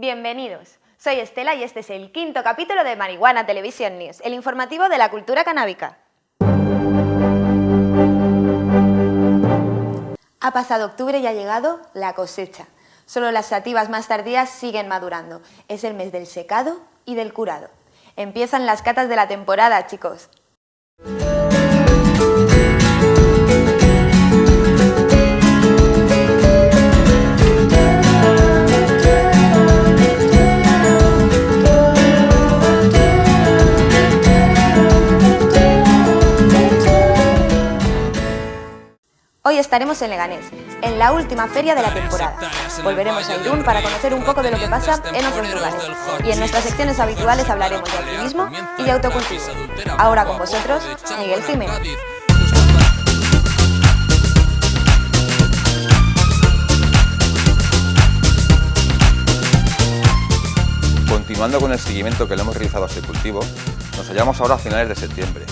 Bienvenidos. Soy Estela y este es el quinto capítulo de Marihuana Television News, el informativo de la cultura canábica. Ha pasado octubre y ha llegado la cosecha. Solo las sativas más tardías siguen madurando. Es el mes del secado y del curado. Empiezan las catas de la temporada, chicos. Hoy estaremos en Leganés, en la última feria de la temporada. Volveremos a Irún para conocer un poco de lo que pasa en otros lugares. Y en nuestras secciones habituales hablaremos de activismo y de autocultivo. Ahora con vosotros, Miguel Jiménez. Continuando con el seguimiento que le hemos realizado a este cultivo, nos hallamos ahora a finales de septiembre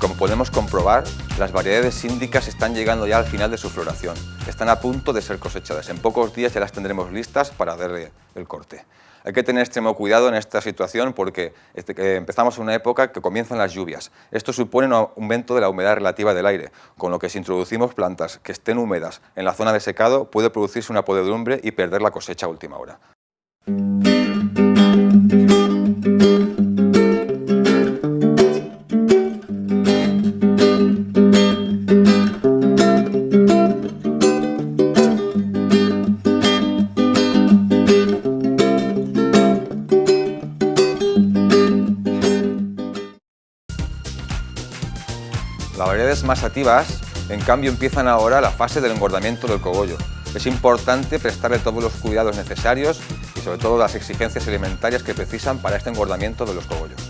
como podemos comprobar, las variedades síndicas están llegando ya al final de su floración. Están a punto de ser cosechadas. En pocos días ya las tendremos listas para darle el corte. Hay que tener extremo cuidado en esta situación porque este, empezamos una época que comienzan las lluvias. Esto supone un aumento de la humedad relativa del aire, con lo que si introducimos plantas que estén húmedas en la zona de secado puede producirse una podredumbre y perder la cosecha a última hora. Variedades más activas, en cambio, empiezan ahora la fase del engordamiento del cogollo. Es importante prestarle todos los cuidados necesarios y sobre todo las exigencias alimentarias que precisan para este engordamiento de los cogollos.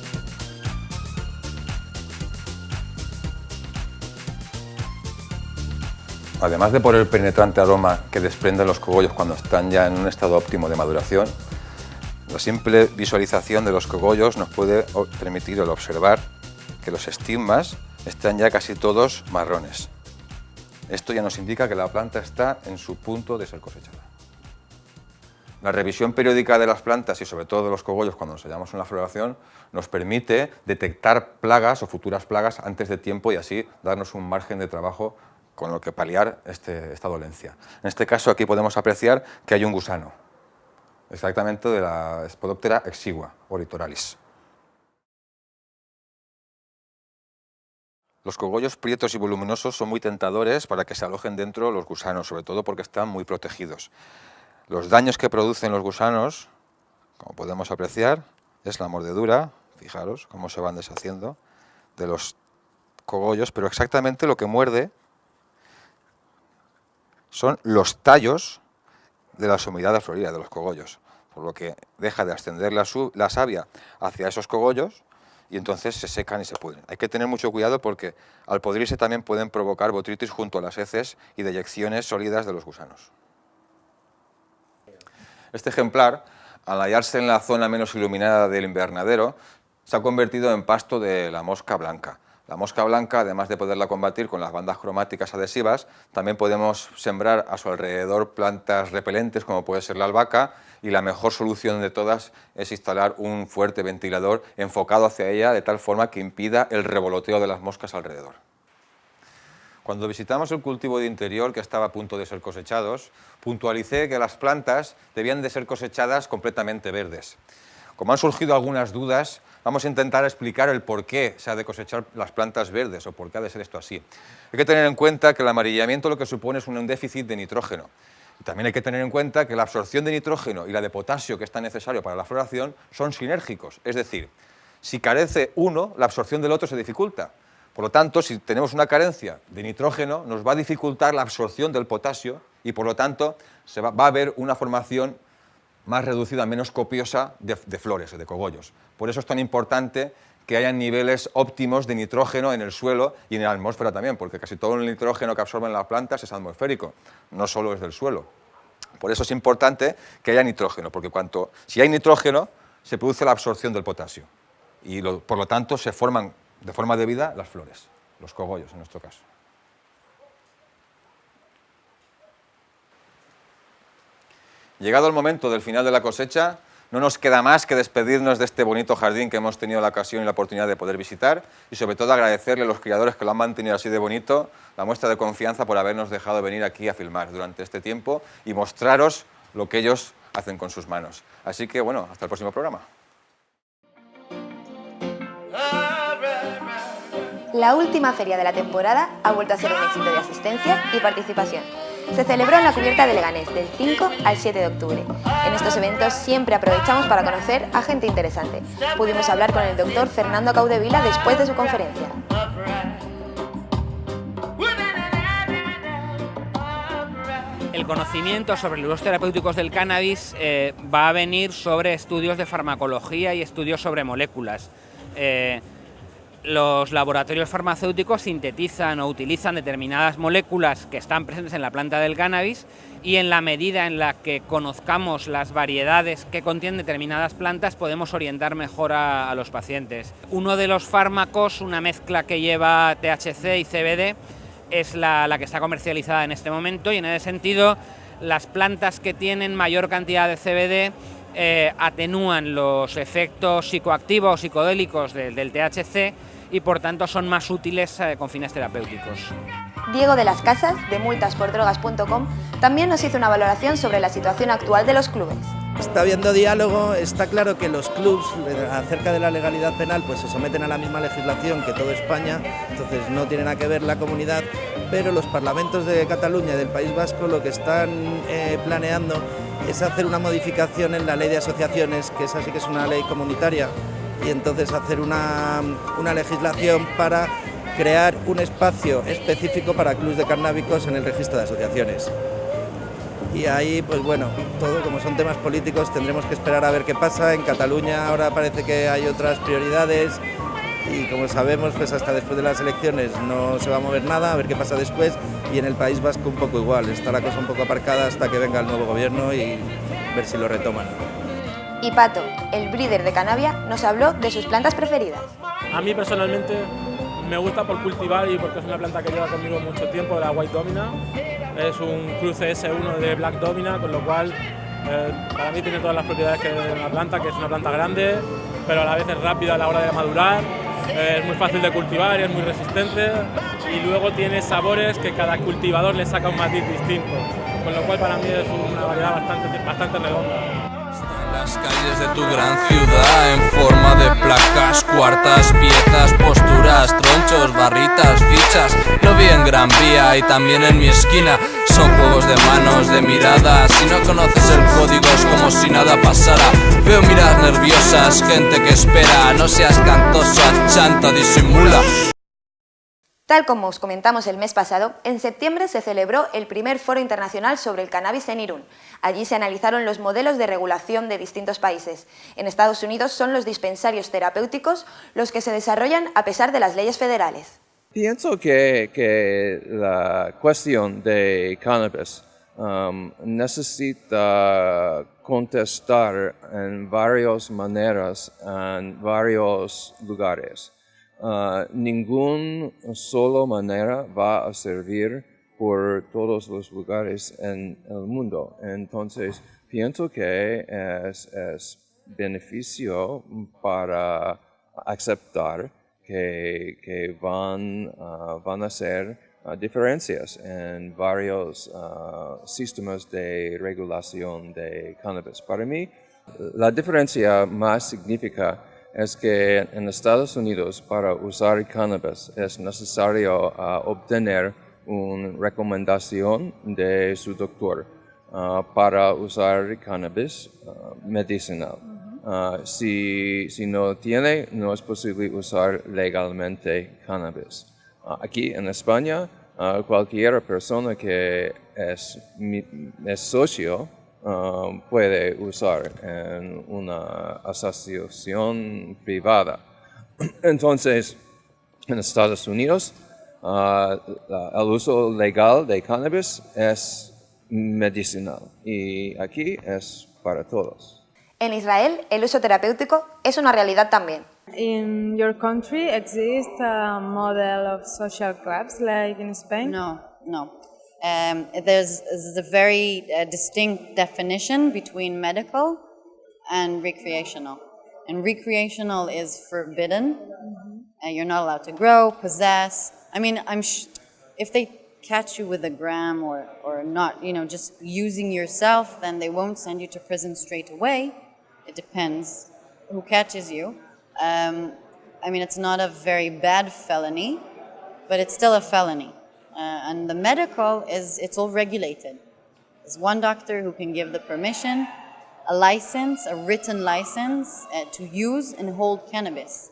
Además de por el penetrante aroma que desprenden los cogollos cuando están ya en un estado óptimo de maduración, la simple visualización de los cogollos nos puede permitir el observar que los estigmas están ya casi todos marrones. Esto ya nos indica que la planta está en su punto de ser cosechada. La revisión periódica de las plantas y sobre todo de los cogollos cuando nos hallamos en la floración nos permite detectar plagas o futuras plagas antes de tiempo y así darnos un margen de trabajo con lo que paliar este, esta dolencia. En este caso aquí podemos apreciar que hay un gusano, exactamente de la Spodoptera exigua o Los cogollos prietos y voluminosos son muy tentadores para que se alojen dentro los gusanos, sobre todo porque están muy protegidos. Los daños que producen los gusanos, como podemos apreciar, es la mordedura, fijaros cómo se van deshaciendo de los cogollos, pero exactamente lo que muerde son los tallos de la sumidad de florida de los cogollos, por lo que deja de ascender la savia hacia esos cogollos y entonces se secan y se pudren. Hay que tener mucho cuidado porque al podrirse también pueden provocar botritis junto a las heces y deyecciones sólidas de los gusanos. Este ejemplar, al hallarse en la zona menos iluminada del invernadero, se ha convertido en pasto de la mosca blanca. La mosca blanca, además de poderla combatir con las bandas cromáticas adhesivas, también podemos sembrar a su alrededor plantas repelentes como puede ser la albahaca y la mejor solución de todas es instalar un fuerte ventilador enfocado hacia ella de tal forma que impida el revoloteo de las moscas alrededor. Cuando visitamos el cultivo de interior que estaba a punto de ser cosechados, puntualicé que las plantas debían de ser cosechadas completamente verdes. Como han surgido algunas dudas, vamos a intentar explicar el por qué se ha de cosechar las plantas verdes o por qué ha de ser esto así. Hay que tener en cuenta que el amarillamiento lo que supone es un déficit de nitrógeno. también hay que tener en cuenta que la absorción de nitrógeno y la de potasio que es tan necesario para la floración son sinérgicos, es decir, si carece uno, la absorción del otro se dificulta. Por lo tanto, si tenemos una carencia de nitrógeno, nos va a dificultar la absorción del potasio y por lo tanto se va, va a haber una formación más reducida, menos copiosa de, flores, de cogollos. Por eso es tan importante que haya niveles óptimos de nitrógeno en el suelo y en la atmósfera también, porque casi todo el nitrógeno que absorben las plantas es atmosférico, no solo es del suelo. Por eso es importante que haya nitrógeno, porque cuanto, si hay nitrógeno, se produce la absorción del potasio y por lo tanto se forman de forma debida las flores, los cogollos en nuestro caso. Llegado el momento del final de la cosecha, No nos queda más que despedirnos de este bonito jardín que hemos tenido la ocasión y la oportunidad de poder visitar y sobre todo agradecerle a los criadores que lo han mantenido así de bonito la muestra de confianza por habernos dejado venir aquí a filmar durante este tiempo y mostraros lo que ellos hacen con sus manos. Así que bueno, hasta el próximo programa. La última feria de la temporada ha vuelto a ser un éxito de asistencia y participación. Se celebró en la cubierta de Leganés del 5 al 7 de octubre. En estos eventos siempre aprovechamos para conocer a gente interesante. Pudimos hablar con el doctor Fernando Caudevila después de su conferencia. El conocimiento sobre los terapéuticos del cannabis eh, va a venir sobre estudios de farmacología y estudios sobre moléculas. Eh, los laboratorios farmacéuticos sintetizan o utilizan determinadas moléculas que están presentes en la planta del cannabis y en la medida en la que conozcamos las variedades que contienen determinadas plantas podemos orientar mejor a, los pacientes. Uno de los fármacos, una mezcla que lleva THC y CBD, es la, que está comercializada en este momento y en ese sentido las plantas que tienen mayor cantidad de CBD eh, atenúan los efectos psicoactivos, psicodélicos del THC y por tanto son más útiles eh, con fines terapéuticos. Diego de las Casas, de multaspordrogas.com, también nos hizo una valoración sobre la situación actual de los clubes. Está habiendo diálogo, está claro que los clubs eh, acerca de la legalidad penal pues se someten a la misma legislación que toda España, entonces no tiene nada que ver la comunidad, pero los parlamentos de Cataluña y del País Vasco lo que están eh, planeando es hacer una modificación en la ley de asociaciones, que esa sí que es una ley comunitaria, y entonces hacer una, legislación para crear un espacio específico para clubes de carnábicos en el registro de asociaciones. Y ahí, pues bueno, todo como son temas políticos tendremos que esperar a ver qué pasa. En Cataluña ahora parece que hay otras prioridades y como sabemos, pues hasta después de las elecciones no se va a mover nada, a ver qué pasa después. Y en el País Vasco un poco igual, está la cosa un poco aparcada hasta que venga el nuevo gobierno y ver si lo retoman. Y Pato, el breeder de Canavia, nos habló de sus plantas preferidas. A mí personalmente me gusta por cultivar y porque es una planta que lleva conmigo mucho tiempo, la White Domina. Es un cruce S1 de Black Domina, con lo cual eh, para mí tiene todas las propiedades que tiene una planta, que es una planta grande, pero a la vez es rápida a la hora de madurar, eh, es muy fácil de cultivar es muy resistente y luego tiene sabores que cada cultivador le saca un matiz distinto, con lo cual para mí es una variedad bastante, bastante redonda las calles de tu gran ciudad en forma de placas, cuartas, piezas, posturas, tronchos, barritas, fichas. Lo vi en Gran Vía y también en mi esquina. Son juegos de manos, de miradas. Si no conoces el código es como si nada pasara. Veo miradas nerviosas, gente que espera. No seas cantoso, chanta, disimula. Tal como os comentamos el mes pasado, en septiembre se celebró el primer foro internacional sobre el cannabis en Irún. Allí se analizaron los modelos de regulación de distintos países. En Estados Unidos son los dispensarios terapéuticos los que se desarrollan a pesar de las leyes federales. Pienso que, la cuestión de cannabis um, necesita contestar en varias maneras en varios lugares. Uh, ningún solo manera va a servir por todos los lugares en el mundo. Entonces, pienso que es, es beneficio para aceptar que, que van, uh, van a ser uh, diferencias en varios sistemas de regulación de cannabis. Para mí, la diferencia más significativa es que en Estados Unidos para usar cannabis es necesario ah, obtener una recomendación de su doctor ah, para usar cannabis ah, medicinal. si, si, no tiene, no es posible usar legalmente cannabis. aquí en España, cualquier persona que es, es socio Um, puede usar en una asociación privada. Entonces, en Estados Unidos, uh, el uso legal de cannabis es medicinal y aquí es para todos. En Israel, el uso terapéutico es una realidad también. In your country exists a model of social clubs like in Spain? No, no. Um, there's, there's, a very uh, distinct definition between medical and recreational. And recreational is forbidden, and you're not allowed to grow, possess. I mean, I'm if they catch you with a gram or, or not, you know, just using yourself, then they won't send you to prison straight away. It depends who catches you. Um, I mean, it's not a very bad felony, but it's still a felony. Uh, and the medical is, it's all regulated. There's one doctor who can give the permission, a license, a written license uh, to use and hold cannabis.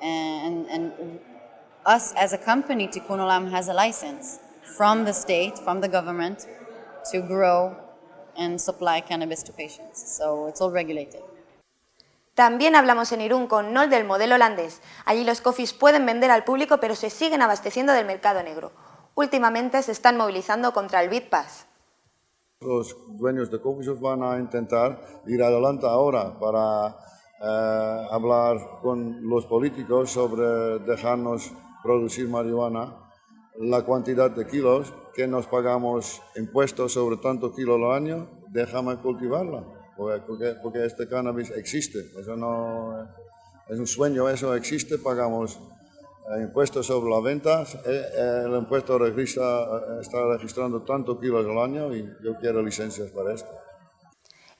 And, and us as a company, Tikkun Olam has a license from the state, from the government, to grow and supply cannabis to patients. So it's all regulated. También hablamos en Irún con Nol del modelo holandés. Allí los cofis pueden vender al público pero se siguen abasteciendo del mercado negro. Últimamente se están movilizando contra el Bitpass. Los dueños de coffees van a intentar ir adelante ahora para eh, hablar con los políticos sobre dejarnos producir marihuana, la cantidad de kilos que nos pagamos impuestos sobre tanto kilo al año, déjame cultivarla, porque, porque este cannabis existe, eso no es un sueño, eso existe, pagamos eh, impuestos sobre las ventas, eh, eh, el impuesto registra, está registrando tanto kilos al año y yo quiero licencias para esto.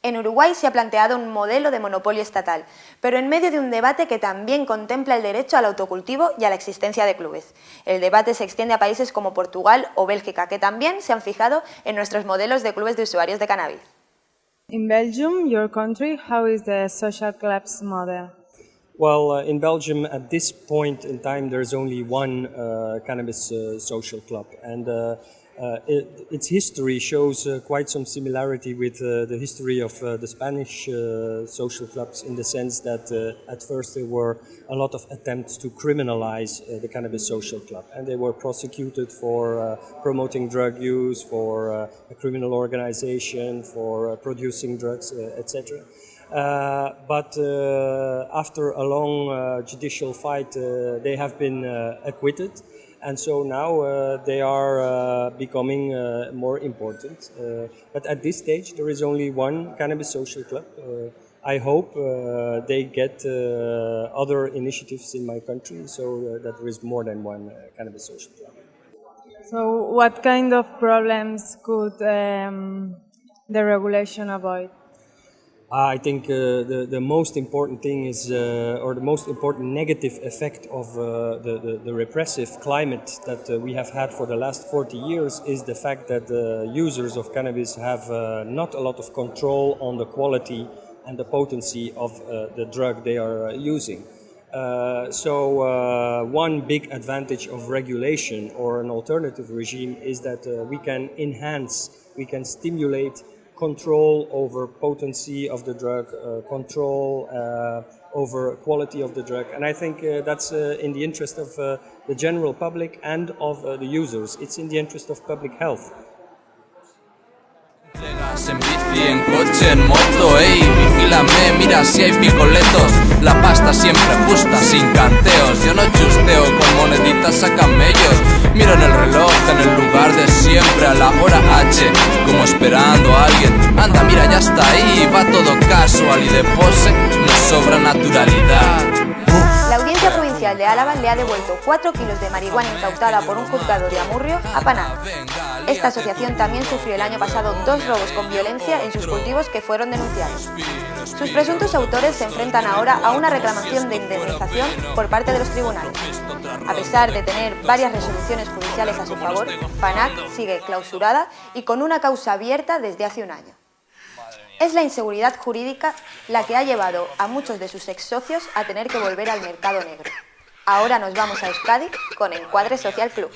En Uruguay se ha planteado un modelo de monopolio estatal, pero en medio de un debate que también contempla el derecho al autocultivo y a la existencia de clubes. El debate se extiende a países como Portugal o Bélgica, que también se han fijado en nuestros modelos de clubes de usuarios de cannabis. In Belgium, your country, how is the social clubs model? Well, uh, in Belgium, at this point in time, there's only one uh, cannabis uh, social club, and uh, uh, it, its history shows uh, quite some similarity with the history of the Spanish social clubs in the sense that at first there were a lot of attempts to criminalize the cannabis social club and they were prosecuted for promoting drug use, for a criminal organization, for producing drugs, etc. but after a long judicial fight, they have been acquitted and so now uh, they are uh, becoming uh, more important. Uh, but at this stage, there is only one cannabis social club. Uh, I hope uh, they get other initiatives in my country so that there is more than one cannabis social club. So, what kind of problems could um, the regulation avoid? I think uh, the, the most important thing is, uh, or the most important negative effect of uh, the, the, the, repressive climate that uh, we have had for the last 40 years is the fact that the users of cannabis have uh, not a lot of control on the quality and the potency of uh, the drug they are using. so one big advantage of regulation or an alternative regime is that we can enhance, we can stimulate control over potency of the drug, uh, control uh, over quality of the drug. And I think uh, that's in the interest of the general public and of the users. It's in the interest of public health. Bici, en coche, en moto, ey, vigílame, mira si hay picoletos La pasta siempre justa, sin canteos Yo no chusteo con moneditas a camellos Miro en el reloj, en el lugar de siempre A la hora H, como esperando a alguien. Anda, mira, ya está ahí, va todo casual Y de pose nos sobra naturalidad Provincial de Álava le ha devuelto 4 kilos de marihuana incautada por un juzgado de Amurrio a Panal. Esta asociación también sufrió el año pasado dos robos con violencia en sus cultivos que fueron denunciados. Sus presuntos autores se enfrentan ahora a una reclamación de indemnización por parte de los tribunales. A pesar de tener varias resoluciones judiciales a su favor, PANAC sigue clausurada y con una causa abierta desde hace un año. Es la inseguridad jurídica la que ha llevado a muchos de sus ex socios a tener que volver al mercado negro. Ahora nos vamos a Euskadi con Encuadre Social Club.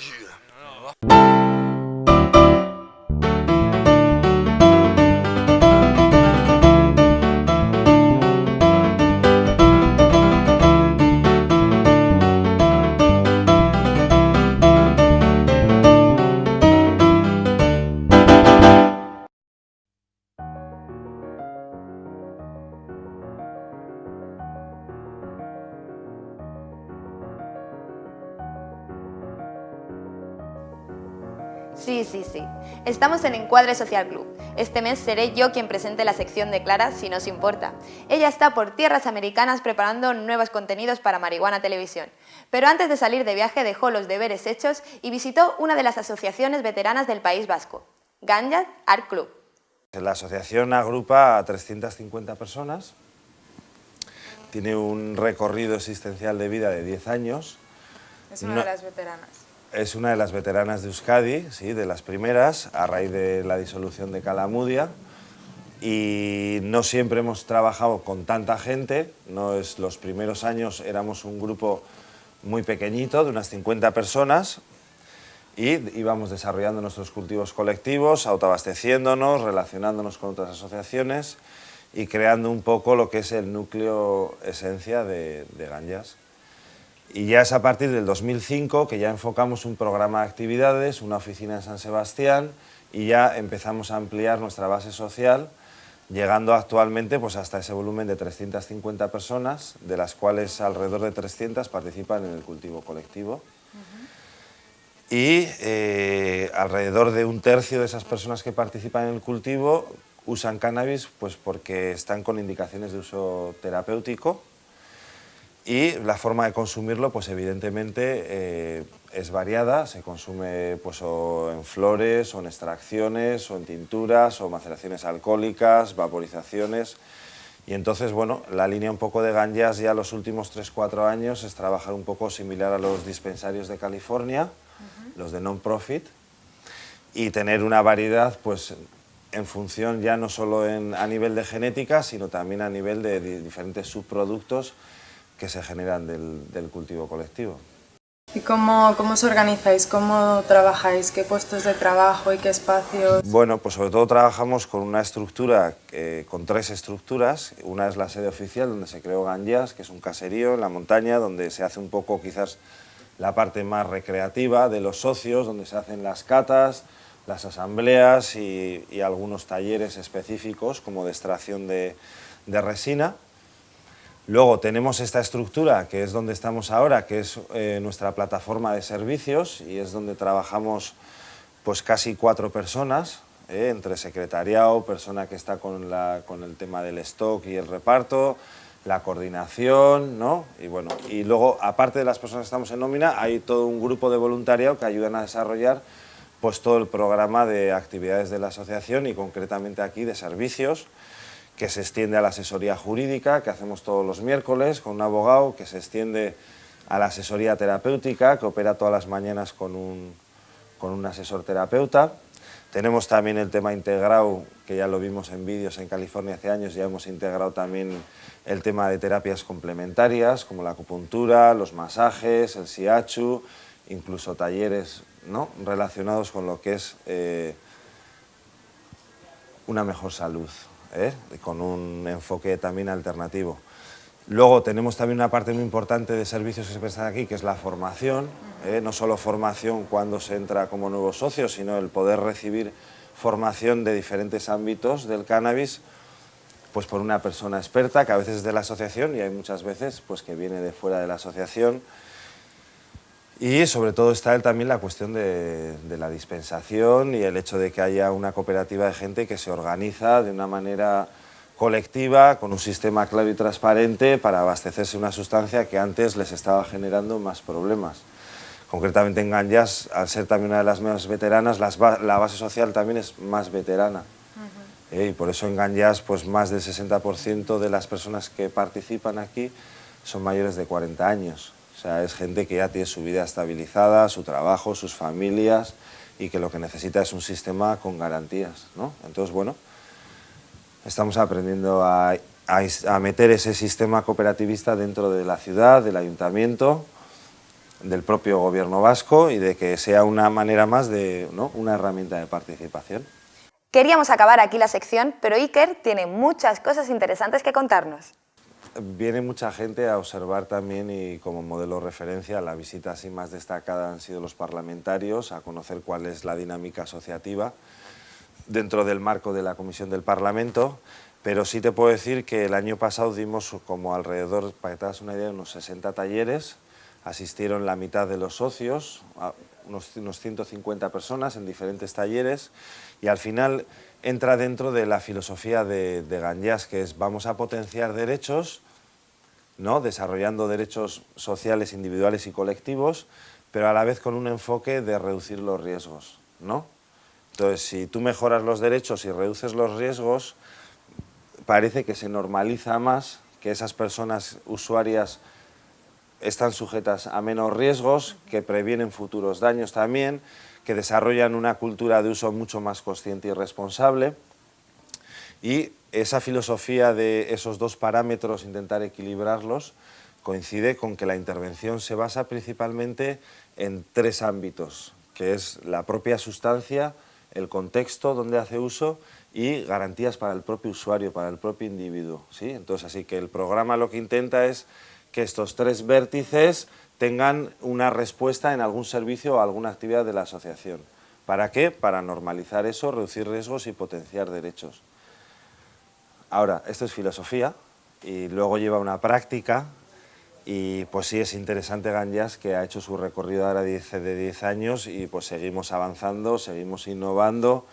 Estamos en Encuadre Social Club. Este mes seré yo quien presente la sección de Clara, si nos importa. Ella está por tierras americanas preparando nuevos contenidos para Marihuana Televisión. Pero antes de salir de viaje dejó los deberes hechos y visitó una de las asociaciones veteranas del País Vasco, Ganjat Art Club. La asociación agrupa a 350 personas, tiene un recorrido existencial de vida de 10 años. Es una de las veteranas. Es una de las veteranas de Euskadi, sí, de las primeras, a raíz de la disolución de Calamudia. Y no siempre hemos trabajado con tanta gente, no es, los primeros años éramos un grupo muy pequeñito, de unas 50 personas, y íbamos desarrollando nuestros cultivos colectivos, autoabasteciéndonos, relacionándonos con otras asociaciones y creando un poco lo que es el núcleo esencia de, de Ganjas. Y ya es a partir del 2005 que ya enfocamos un programa de actividades, una oficina en San Sebastián y ya empezamos a ampliar nuestra base social, llegando actualmente pues, hasta ese volumen de 350 personas, de las cuales alrededor de 300 participan en el cultivo colectivo. Y eh, alrededor de un tercio de esas personas que participan en el cultivo usan cannabis pues, porque están con indicaciones de uso terapéutico y la forma de consumirlo, pues evidentemente eh, es variada, se consume pues, o en flores, o en extracciones, o en tinturas, o maceraciones alcohólicas, vaporizaciones. Y entonces, bueno, la línea un poco de ganjas ya los últimos 3-4 años es trabajar un poco similar a los dispensarios de California, los de non-profit, y tener una variedad pues en función ya no solo en, a nivel de genética, sino también a nivel de, de diferentes subproductos que se generan del, del cultivo colectivo. ¿Y cómo, cómo os organizáis? ¿Cómo trabajáis? ¿Qué puestos de trabajo y qué espacios? Bueno, pues sobre todo trabajamos con una estructura, eh, con tres estructuras. Una es la sede oficial, donde se creó Ganjas, que es un caserío en la montaña, donde se hace un poco quizás la parte más recreativa de los socios, donde se hacen las catas, las asambleas y, y algunos talleres específicos, como de extracción de, de resina. Luego tenemos esta estructura, que es donde estamos ahora, que es eh, nuestra plataforma de servicios y es donde trabajamos pues casi cuatro personas, eh, entre secretariado, persona que está con, la, con el tema del stock y el reparto, la coordinación, ¿no? Y bueno, y luego, aparte de las personas que estamos en nómina, hay todo un grupo de voluntariado que ayudan a desarrollar pues todo el programa de actividades de la asociación y concretamente aquí de servicios, que se extiende a la asesoría jurídica, que hacemos todos los miércoles con un abogado, que se extiende a la asesoría terapéutica, que opera todas las mañanas con un, con un asesor terapeuta. Tenemos también el tema integrado, que ya lo vimos en vídeos en California hace años, ya hemos integrado también el tema de terapias complementarias, como la acupuntura, los masajes, el siachu, incluso talleres ¿no? relacionados con lo que es eh, una mejor salud. ¿Eh? con un enfoque también alternativo. Luego tenemos también una parte muy importante de servicios que se prestan aquí, que es la formación, ¿eh? no solo formación cuando se entra como nuevo socio, sino el poder recibir formación de diferentes ámbitos del cannabis, pues por una persona experta, que a veces es de la asociación y hay muchas veces pues, que viene de fuera de la asociación, y sobre todo está también la cuestión de, de, la dispensación y el hecho de que haya una cooperativa de gente que se organiza de una manera colectiva, con un sistema claro y transparente para abastecerse una sustancia que antes les estaba generando más problemas. Concretamente en Ganjas, al ser también una de las más veteranas, las, la base social también es más veterana. Uh -huh. eh, y por eso en Ganjas, pues más del 60% de las personas que participan aquí son mayores de 40 años. O sea, es gente que ya tiene su vida estabilizada, su trabajo, sus familias y que lo que necesita es un sistema con garantías, ¿no? Entonces, bueno, estamos aprendiendo a, a, meter ese sistema cooperativista dentro de la ciudad, del ayuntamiento, del propio gobierno vasco y de que sea una manera más de, ¿no? una herramienta de participación. Queríamos acabar aquí la sección, pero Iker tiene muchas cosas interesantes que contarnos viene mucha gente a observar también y como modelo de referencia la visita así más destacada han sido los parlamentarios, a conocer cuál es la dinámica asociativa dentro del marco de la Comisión del Parlamento, pero sí te puedo decir que el año pasado dimos como alrededor, para que te hagas una idea, unos 60 talleres, asistieron la mitad de los socios, unos, unos 150 personas en diferentes talleres. Y al final entra dentro de la filosofía de, de Ganyas, que es vamos a potenciar derechos, ¿no? desarrollando derechos sociales individuales y colectivos, pero a la vez con un enfoque de reducir los riesgos. ¿no? Entonces, si tú mejoras los derechos y reduces los riesgos, parece que se normaliza más que esas personas usuarias están sujetas a menos riesgos, que previenen futuros daños también, que desarrollan una cultura de uso mucho más consciente y responsable. Y esa filosofía de esos dos parámetros, intentar equilibrarlos, coincide con que la intervención se basa principalmente en tres ámbitos, que es la propia sustancia, el contexto donde hace uso y garantías para el propio usuario, para el propio individuo. ¿sí? Entonces, así que el programa lo que intenta es que estos tres vértices tengan una respuesta en algún servicio o alguna actividad de la asociación. ¿Para qué? Para normalizar eso, reducir riesgos y potenciar derechos. Ahora, esto es filosofía y luego lleva una práctica y pues sí es interesante Ganyas que ha hecho su recorrido ahora de 10 años y pues seguimos avanzando, seguimos innovando,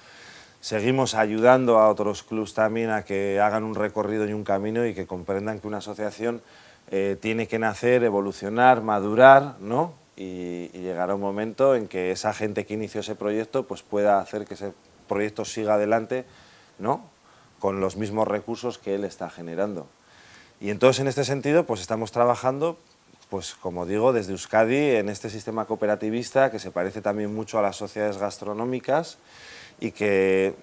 seguimos ayudando a otros clubs también a que hagan un recorrido y un camino y que comprendan que una asociación eh, tiene que nacer, evolucionar, madurar, ¿no? Y, y, llegará un momento en que esa gente que inició ese proyecto pues pueda hacer que ese proyecto siga adelante, ¿no? Con los mismos recursos que él está generando. Y entonces en este sentido pues estamos trabajando, pues como digo, desde Euskadi en este sistema cooperativista que se parece también mucho a las sociedades gastronómicas y que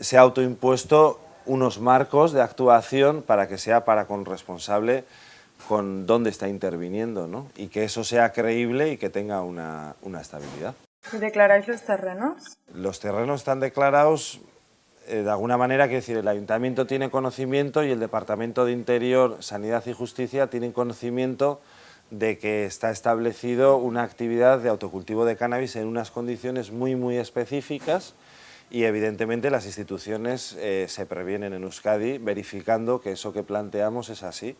se ha autoimpuesto unos marcos de actuación para que sea para con responsable con dónde está interviniendo ¿no? y que eso sea creíble y que tenga una, una estabilidad. ¿Y declaráis los terrenos? Los terrenos están declarados de alguna manera, quiero decir, el Ayuntamiento tiene conocimiento y el Departamento de Interior, Sanidad y Justicia tienen conocimiento de que está establecido una actividad de autocultivo de cannabis en unas condiciones muy, muy específicas y evidentemente las instituciones eh, se previenen en Euskadi verificando que eso que planteamos es así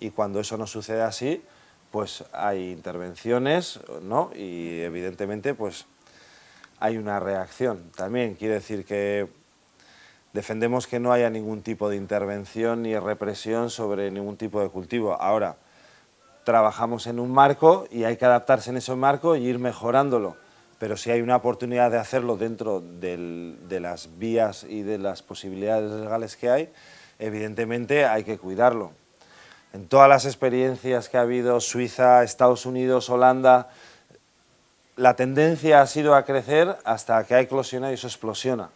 y cuando eso no sucede así, pues hay intervenciones ¿no? y evidentemente pues hay una reacción. También quiere decir que defendemos que no haya ningún tipo de intervención ni represión sobre ningún tipo de cultivo. Ahora, trabajamos en un marco y hay que adaptarse en ese marco y ir mejorándolo. Pero si hay una oportunidad de hacerlo dentro de las vías y de las posibilidades legales que hay, evidentemente hay que cuidarlo. En todas las experiencias que ha habido, Suiza, Estados Unidos, Holanda, la tendencia ha sido a crecer hasta que ha eclosionado y eso explosiona.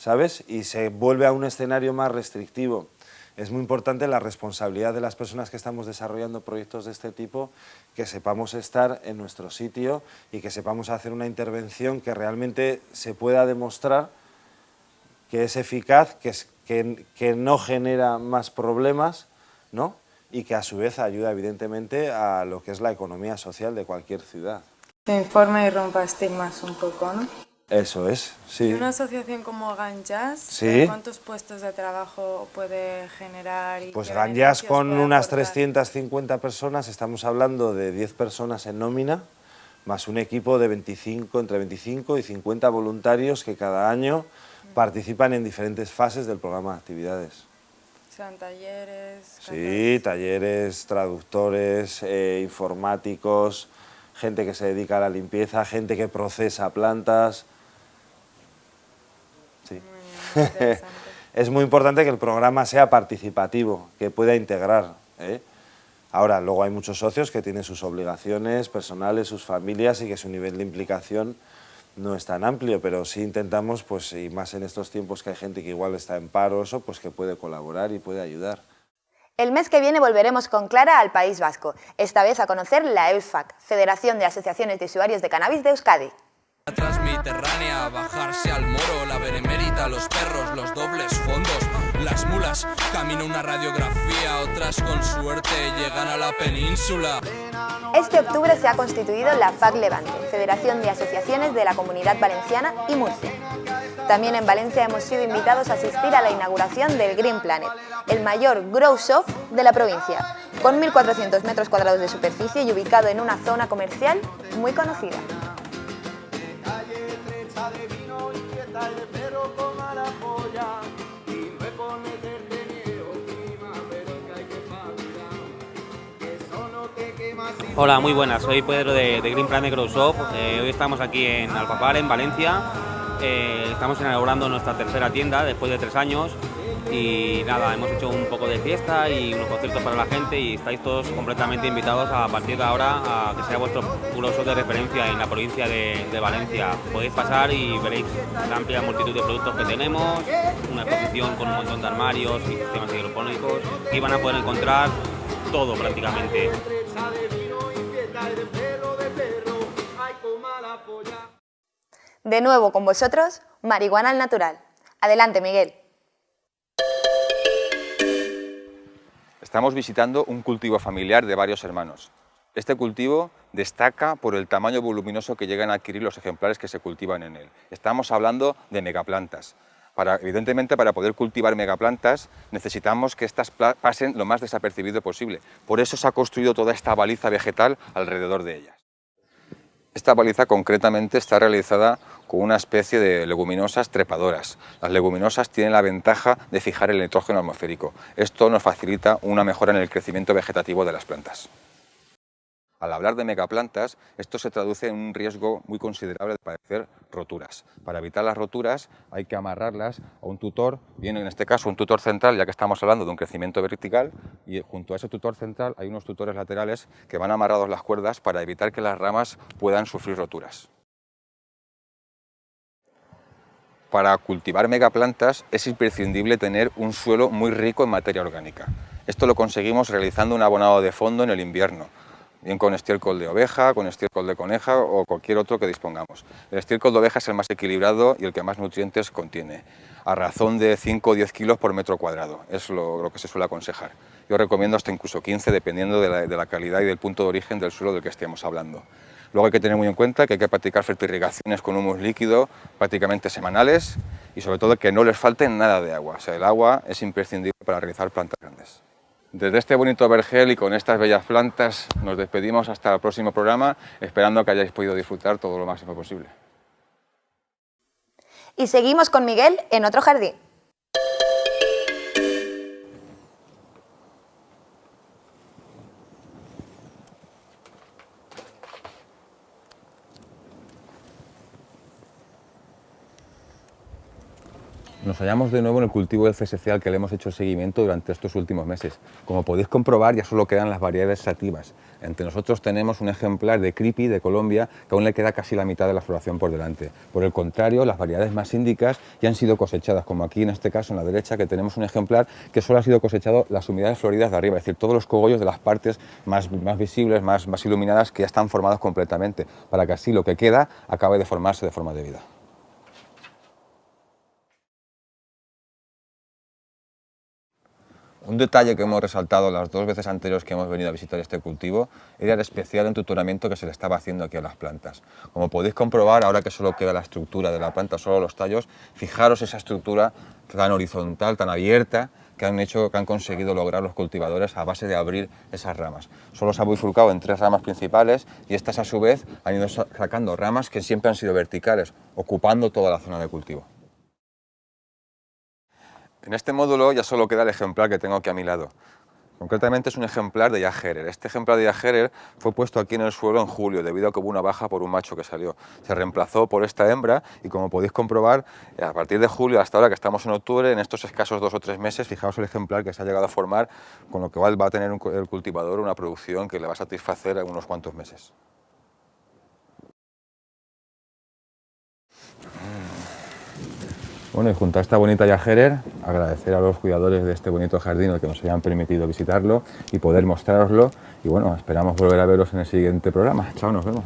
¿Sabes? Y se vuelve a un escenario más restrictivo. Es muy importante la responsabilidad de las personas que estamos desarrollando proyectos de este tipo, que sepamos estar en nuestro sitio y que sepamos hacer una intervención que realmente se pueda demostrar que es eficaz, que, es, que, no genera más problemas, ¿no? y que a su vez ayuda evidentemente a lo que es la economía social de cualquier ciudad. Se informa y rompa estigmas un poco, ¿no? Eso es, sí. Una asociación como Ganjas, sí. ¿cuántos puestos de trabajo puede generar? Y pues Ganjas con unas 350 personas, estamos hablando de 10 personas en nómina, más un equipo de 25, entre 25 y 50 voluntarios que cada año participan en diferentes fases del programa de actividades. ¿Sean talleres? Sí, talleres, traductores, eh, informáticos, gente que se dedica a la limpieza, gente que procesa plantas, Sí. es muy importante que el programa sea participativo, que pueda integrar. ¿eh? Ahora, luego hay muchos socios que tienen sus obligaciones personales, sus familias y que su nivel de implicación no es tan amplio, pero sí intentamos, pues, y más en estos tiempos que hay gente que igual está en paro, eso, pues que puede colaborar y puede ayudar. El mes que viene volveremos con Clara al País Vasco, esta vez a conocer la EUSFAC, Federación de Asociaciones de Usuarios de Cannabis de Euskadi. La transmiterránea, bajarse al moro, la benemérita, los perros, los dobles fondos, las mulas, camino una radiografía, otras con suerte llegan a la península. Este octubre se ha constituido la FAC Levante, Federación de Asociaciones de la Comunidad Valenciana y Murcia. También en Valencia hemos sido invitados a asistir a la inauguración del Green Planet, el mayor grow shop de la provincia, con 1.400 metros cuadrados de superficie y ubicado en una zona comercial muy conocida. Hola, muy buenas, soy Pedro de, Green Planet Grow Shop. Eh, hoy estamos aquí en Alpapar, en Valencia. Eh, estamos inaugurando nuestra tercera tienda después de tres años y nada, hemos hecho un poco de fiesta y unos conciertos para la gente y estáis todos completamente invitados a partir de ahora a que sea vuestro grosso de referencia en la provincia de, de, Valencia. Podéis pasar y veréis la amplia multitud de productos que tenemos, una exposición con un montón de armarios y sistemas hidropónicos y van a poder encontrar todo prácticamente. De nuevo con vosotros, Marihuana al Natural. Adelante, Miguel. Estamos visitando un cultivo familiar de varios hermanos. Este cultivo destaca por el tamaño voluminoso que llegan a adquirir los ejemplares que se cultivan en él. Estamos hablando de megaplantas. Evidentemente, para poder cultivar megaplantas necesitamos que estas pasen lo más desapercibido posible. Por eso se ha construido toda esta baliza vegetal alrededor de ellas. Esta baliza concretamente está realizada con una especie de leguminosas trepadoras. Las leguminosas tienen la ventaja de fijar el nitrógeno atmosférico. Esto nos facilita una mejora en el crecimiento vegetativo de las plantas. Al hablar de megaplantas, esto se traduce en un riesgo muy considerable de padecer roturas. Para evitar las roturas hay que amarrarlas a un tutor, bien en este caso un tutor central, ya que estamos hablando de un crecimiento vertical, y junto a ese tutor central hay unos tutores laterales que van amarrados las cuerdas para evitar que las ramas puedan sufrir roturas. Para cultivar megaplantas es imprescindible tener un suelo muy rico en materia orgánica. Esto lo conseguimos realizando un abonado de fondo en el invierno, bien con estiércol de oveja, con estiércol de coneja o cualquier otro que dispongamos. El estiércol de oveja es el más equilibrado y el que más nutrientes contiene, a razón de 5 o 10 kilos por metro cuadrado, es lo, que se suele aconsejar. Yo recomiendo hasta incluso 15, dependiendo de la, calidad y del punto de origen del suelo del que estemos hablando. Luego hay que tener muy en cuenta que hay que practicar fertirrigaciones con humus líquido prácticamente semanales y sobre todo que no les falte nada de agua. O sea, el agua es imprescindible para realizar plantas grandes. Desde este bonito vergel y con estas bellas plantas nos despedimos hasta el próximo programa, esperando que hayáis podido disfrutar todo lo máximo posible. Y seguimos con Miguel en otro jardín. Nos hallamos de nuevo en el cultivo del CSC al que le hemos hecho seguimiento durante estos últimos meses. Como podéis comprobar, ya solo quedan las variedades sativas. Entre nosotros tenemos un ejemplar de Creepy de Colombia que aún le queda casi la mitad de la floración por delante. Por el contrario, las variedades más índicas ya han sido cosechadas, como aquí en este caso en la derecha, que tenemos un ejemplar que solo ha sido cosechado las unidades floridas de arriba, es decir, todos los cogollos de las partes más, más visibles, más, más iluminadas, que ya están formados completamente, para que así lo que queda acabe de formarse de forma debida. Un detalle que hemos resaltado las dos veces anteriores que hemos venido a visitar este cultivo era el especial entutoramiento que se le estaba haciendo aquí a las plantas. Como podéis comprobar, ahora que solo queda la estructura de la planta, solo los tallos, fijaros esa estructura tan horizontal, tan abierta, que han, hecho, que han conseguido lograr los cultivadores a base de abrir esas ramas. Solo se ha bifurcado en tres ramas principales y estas a su vez han ido sacando ramas que siempre han sido verticales, ocupando toda la zona de cultivo. En este módulo ya solo queda el ejemplar que tengo aquí a mi lado. Concretamente es un ejemplar de Yagerer. Este ejemplar de Yagerer fue puesto aquí en el suelo en julio debido a que hubo una baja por un macho que salió. Se reemplazó por esta hembra y como podéis comprobar, a partir de julio hasta ahora que estamos en octubre, en estos escasos dos o tres meses, fijaos el ejemplar que se ha llegado a formar, con lo cual va a tener el cultivador una producción que le va a satisfacer en unos cuantos meses. Bueno, y junto a esta bonita Yajerer, agradecer a los cuidadores de este bonito jardín que nos hayan permitido visitarlo y poder mostraroslo. Y bueno, esperamos volver a veros en el siguiente programa. Chao, nos vemos.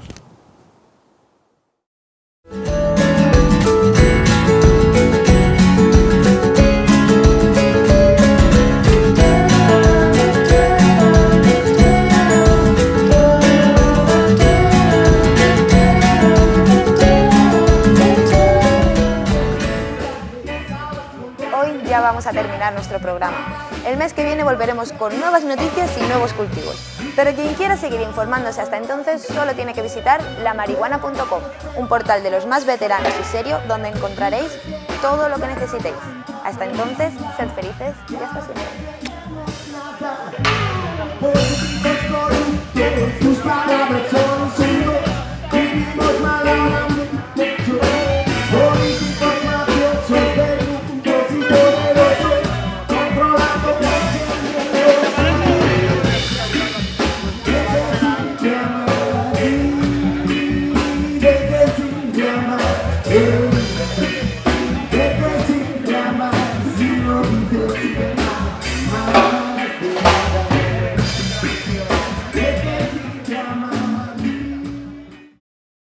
Viene volveremos con nuevas noticias y nuevos cultivos. Pero quien quiera seguir informándose hasta entonces solo tiene que visitar lamarihuana.com, un portal de los más veteranos y serio donde encontraréis todo lo que necesitéis. Hasta entonces, sed felices y hasta siempre.